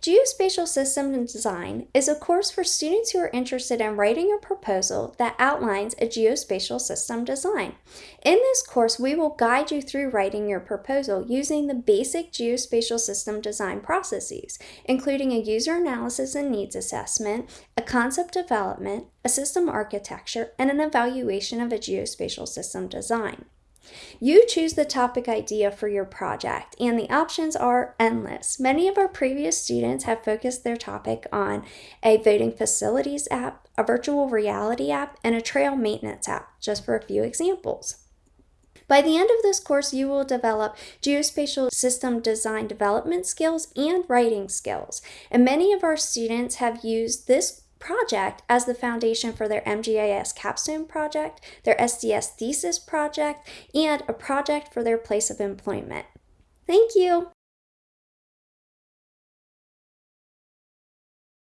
Geospatial System Design is a course for students who are interested in writing a proposal that outlines a geospatial system design. In this course, we will guide you through writing your proposal using the basic geospatial system design processes, including a user analysis and needs assessment, a concept development, a system architecture, and an evaluation of a geospatial system design. You choose the topic idea for your project, and the options are endless. Many of our previous students have focused their topic on a voting facilities app, a virtual reality app, and a trail maintenance app, just for a few examples. By the end of this course, you will develop geospatial system design development skills and writing skills. And many of our students have used this project as the foundation for their MGIS capstone project, their SDS thesis project, and a project for their place of employment. Thank you!